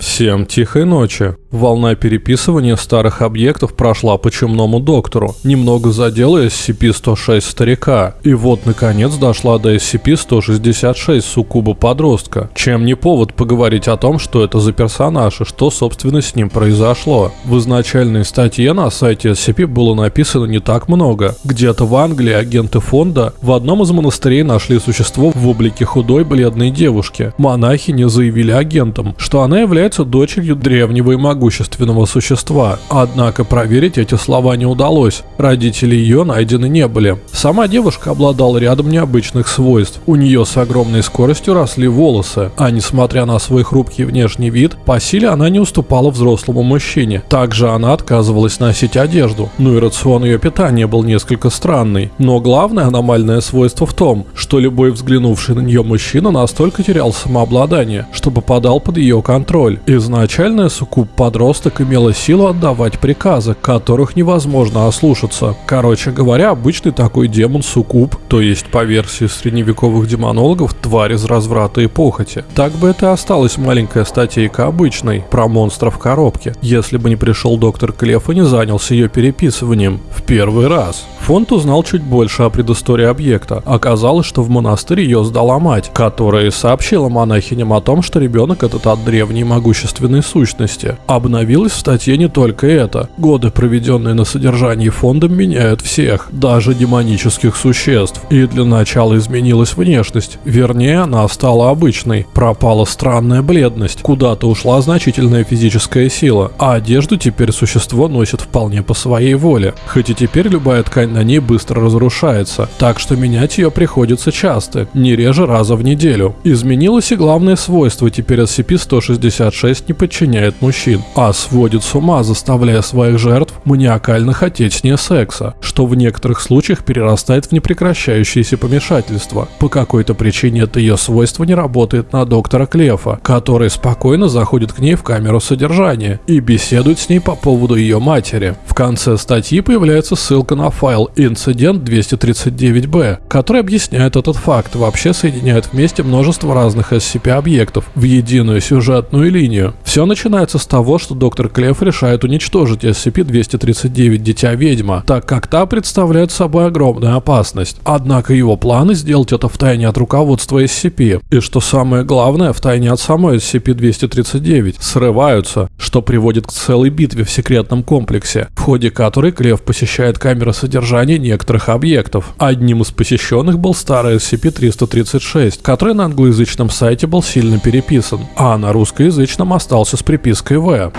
Всем тихой ночи. Волна переписывания старых объектов прошла по чумному доктору, немного задела SCP-106 старика, и вот наконец дошла до SCP-166 суккуба подростка, чем не повод поговорить о том, что это за персонаж и что собственно с ним произошло. В изначальной статье на сайте SCP было написано не так много. Где-то в Англии агенты фонда в одном из монастырей нашли существо в облике худой бледной девушки. Монахини заявили агентам, что она является дочерью древнего и могущественного существа. Однако проверить эти слова не удалось. Родители ее найдены не были. Сама девушка обладала рядом необычных свойств. У нее с огромной скоростью росли волосы, а несмотря на свой хрупкий внешний вид, по силе она не уступала взрослому мужчине. Также она отказывалась носить одежду. Ну и рацион ее питания был несколько странный. Но главное аномальное свойство в том, что любой взглянувший на нее мужчина настолько терял самообладание, что попадал под ее контроль. Изначально Суккуб подросток имела силу отдавать приказы, которых невозможно ослушаться. Короче говоря, обычный такой демон Суккуб, то есть по версии средневековых демонологов, тварь из разврата и похоти. Так бы это и осталась маленькая статейка обычной, про монстра в коробке, если бы не пришел доктор Клеф и не занялся ее переписыванием. В первый раз. Фонд узнал чуть больше о предыстории объекта. Оказалось, что в монастырь ее сдала мать, которая сообщила монахиням о том, что ребенок этот от древней могущественной сущности. Обновилось в статье не только это. Годы, проведенные на содержании фондом, меняют всех, даже демонических существ. И для начала изменилась внешность. Вернее, она стала обычной. Пропала странная бледность, куда-то ушла значительная физическая сила, а одежду теперь существо носит вполне по своей воле. Хоть и теперь любая ткань на ней быстро разрушается, так что менять ее приходится часто, не реже раза в неделю. Изменилось и главное свойство, теперь SCP-166 не подчиняет мужчин, а сводит с ума, заставляя своих жертв маниакально хотеть с ней секса, что в некоторых случаях перерастает в непрекращающееся помешательство. По какой-то причине это ее свойство не работает на доктора Клефа, который спокойно заходит к ней в камеру содержания и беседует с ней по поводу ее матери. В конце статьи появляется ссылка на файл «Инцидент 239-Б», который объясняет этот факт, вообще соединяет вместе множество разных SCP-объектов в единую сюжетную линию. Все начинается с того, что доктор Клефф решает уничтожить SCP-239 Дитя Ведьма, так как та представляет собой огромную опасность. Однако его планы сделать это втайне от руководства SCP, и что самое главное, втайне от самой SCP-239, срываются, что приводит к целой битве в секретном комплексе, в ходе которой Клефф посещает камеры содержания некоторых объектов. Одним из посещенных был старый SCP-336, который на англоязычном сайте был сильно переписан, а на русскоязычном остался с припиской «В».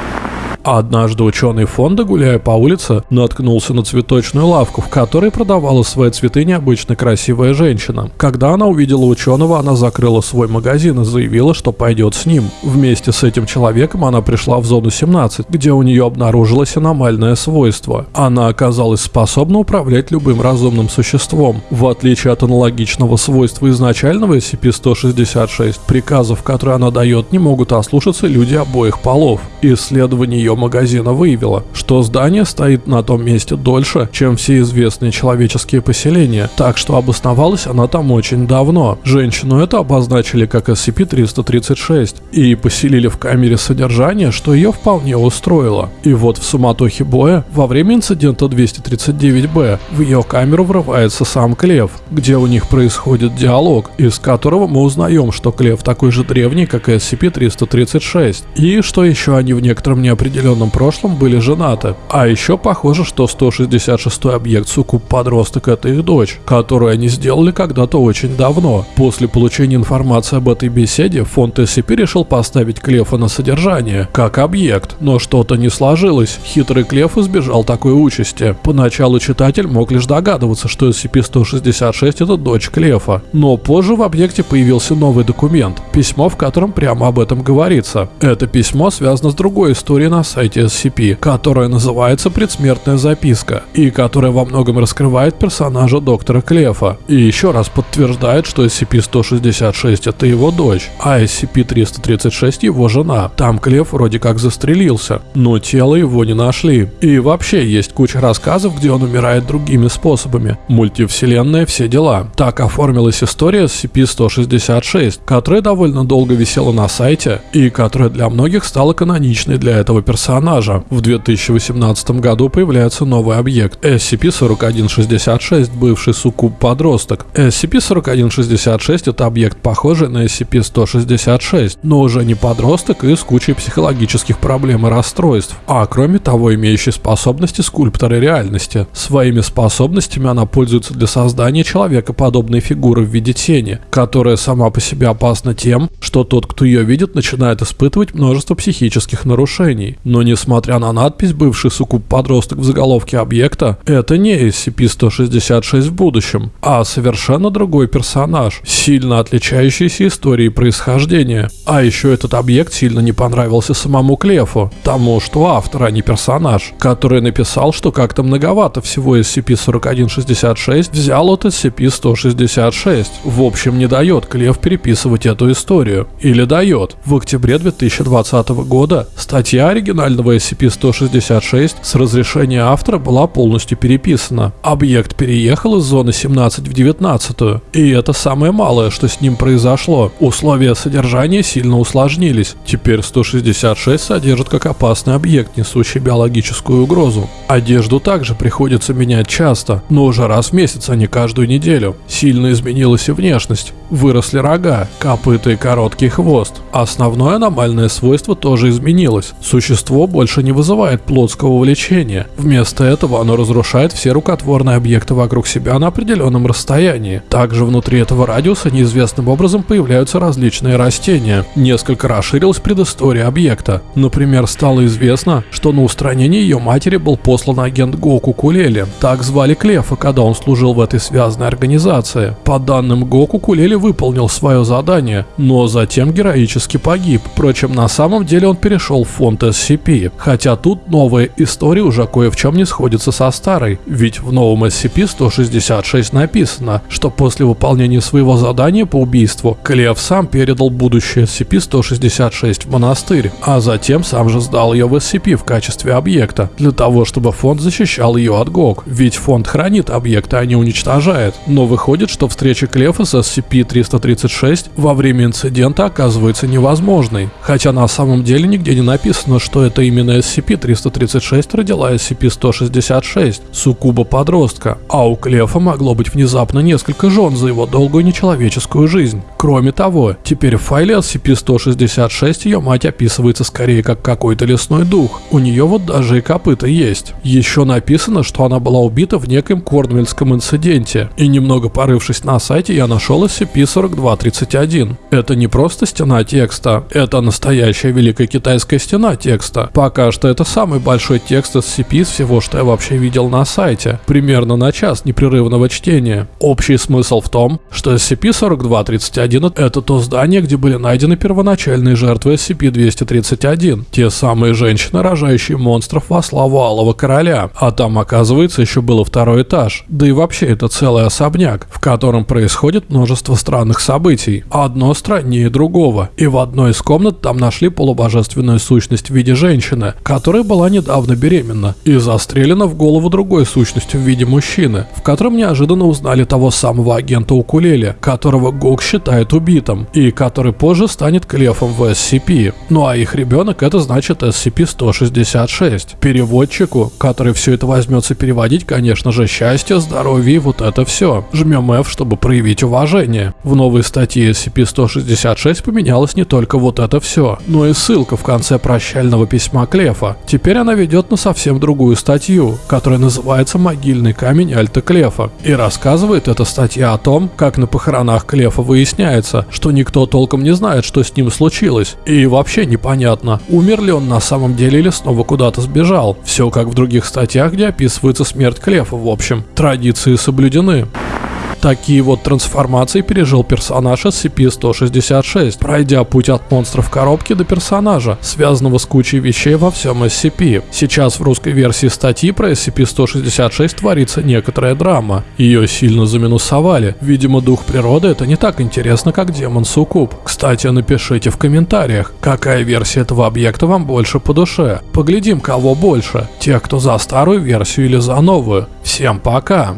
А однажды ученый фонда, гуляя по улице, наткнулся на цветочную лавку, в которой продавала свои цветы необычно красивая женщина. Когда она увидела ученого, она закрыла свой магазин и заявила, что пойдет с ним. Вместе с этим человеком она пришла в зону 17, где у нее обнаружилось аномальное свойство. Она оказалась способна управлять любым разумным существом. В отличие от аналогичного свойства изначального SCP-166, приказов, которые она дает, не могут ослушаться люди обоих полов. Исследование ее магазина выявило, что здание стоит на том месте дольше, чем все известные человеческие поселения, так что обосновалась она там очень давно. Женщину это обозначили как SCP-336 и поселили в камере содержания, что ее вполне устроило. И вот в суматохе боя, во время инцидента 239-Б, в ее камеру врывается сам Клев, где у них происходит диалог, из которого мы узнаем, что Клев такой же древний, как и SCP-336, и что еще они в некотором неопределенном неопределенном прошлом были женаты. А еще похоже, что 166 объект Сукуб подросток это их дочь, которую они сделали когда-то очень давно. После получения информации об этой беседе, фонд SCP решил поставить Клефа на содержание, как объект, но что-то не сложилось. Хитрый Клеф избежал такой участи. Поначалу читатель мог лишь догадываться, что SCP-166 это дочь Клефа, но позже в объекте появился новый документ, письмо, в котором прямо об этом говорится. Это письмо связано с другой историей на сайте SCP, которая называется «Предсмертная записка», и которая во многом раскрывает персонажа доктора Клефа. И еще раз подтверждает, что SCP-166 это его дочь, а SCP-336 его жена. Там Клеф вроде как застрелился, но тело его не нашли. И вообще есть куча рассказов, где он умирает другими способами. Мультивселенная, все дела. Так оформилась история SCP-166, которая довольно долго висела на сайте и которая для многих стала каноничной для этого персонажа. В 2018 году появляется новый объект SCP-4166, бывший суккуб-подросток. SCP-4166 это объект похожий на SCP-166, но уже не подросток и с кучей психологических проблем и расстройств, а кроме того имеющий способности скульптора реальности. Своими способностями она пользуется для создания человекоподобной фигуры в виде тени, которая сама по себе опасна тем, что тот, кто ее видит, начинает испытывать множество психических нарушений. Но несмотря на надпись «Бывший суккуб-подросток» в заголовке объекта, это не SCP-166 в будущем, а совершенно другой персонаж, сильно отличающийся историей происхождения. А еще этот объект сильно не понравился самому Клефу, тому, что автор, а не персонаж, который написал, что как-то многовато всего SCP-4166 взял от SCP-166. В общем, не дает Клев переписывать эту историю. Или дает. В октябре 2020 года статья оригинального SCP-166 с разрешения автора была полностью переписана. Объект переехал из зоны 17 в 19. И это самое малое, что с ним произошло. Условия содержания сильно усложнились. Теперь 166 содержит как опасный объект, несущий биологическую угрозу. Одежду также приходится менять часто, но уже раз в месяц, а не каждую неделю. Сильно изменилась и внешность. Выросли рога, копыта и короткий хвост. Основное аномальное свойство тоже изменилось. Существо больше не вызывает плотского влечения. Вместо этого оно разрушает все рукотворные объекты вокруг себя на определенном расстоянии. Также внутри этого радиуса неизвестным образом появляются различные растения. Несколько расширилась предыстория объекта. Например, стало известно, что на устранение ее матери был послан агент Гоку Кулели. Так звали Клефа, когда он служил в этой связанной организации. По данным Гоку, Кулели выполнил свое задание, но затем героически погиб. Впрочем, на самом деле он перешел в фонд SCP. Хотя тут новая история уже кое в чем не сходится со старой. Ведь в новом SCP-166 написано, что после выполнения своего задания по убийству, Клев сам передал будущее SCP-166 в монастырь, а затем сам же сдал ее в SCP в качестве объекта, для того, чтобы фонд защищал ее от ГОК. Ведь фонд хранит объекты, а не уничтожает. Но выходит, что встреча Клефа с SCP-336 во время инцидента оказывается невозможной. Хотя на самом деле нигде не написано, что это именно SCP-336 родила SCP-166, суккуба подростка. А у Клефа могло быть внезапно несколько жен за его долгую нечеловеческую жизнь. Кроме того, теперь в файле SCP-166 ее мать описывается скорее как какой-то лесной дух. У нее вот даже и копыта есть. Еще написано, что она была убита в неком Корнвельском инциденте. И немного порывшись на сайте, я нашел SCP-4231. Это не просто стена текста, это настоящая великая китайская стена текста. Пока что это самый большой текст SCP из всего, что я вообще видел на сайте. Примерно на час непрерывного чтения. Общий смысл в том, что SCP-4231 это то здание, где были найдены первоначальные жертвы SCP-231. Те самые женщины, рожающие монстров во славу Алого Короля. А там, оказывается, еще было второй этаж. Да и вообще это целый особняк, в котором происходит множество странных событий. Одно страннее другого. И в одной из комнат там нашли полубожественную сущность в виде женщины, которая была недавно беременна и застрелена в голову другой сущностью в виде мужчины, в котором неожиданно узнали того самого агента Укулеле, которого Гог считает убитым, и который позже станет Клефом в SCP. Ну а их ребенок это значит SCP-166. Переводчику, который все это возьмется переводить, конечно же, счастье, здоровье и вот это все. Жмем F, чтобы проявить уважение. В новой статье SCP-166 поменялось не только вот это все, но и ссылка в конце прощального письма Клефа. Теперь она ведет на совсем другую статью, которая называется «Могильный камень Альта Клефа». И рассказывает эта статья о том, как на похоронах Клефа выясняется, что никто толком не знает, что с ним случилось. И вообще непонятно, умер ли он на самом деле или снова куда-то сбежал. Все как в других статьях, где описывается смерть Клефа в общем. Традиции соблюдены. Такие вот трансформации пережил персонаж SCP-166, пройдя путь от монстра в коробке до персонажа, связанного с кучей вещей во всем SCP. Сейчас в русской версии статьи про SCP-166 творится некоторая драма. Ее сильно заминусовали. Видимо, дух природы это не так интересно, как демон Сукуб. Кстати, напишите в комментариях, какая версия этого объекта вам больше по душе. Поглядим, кого больше. Тех, кто за старую версию или за новую. Всем пока!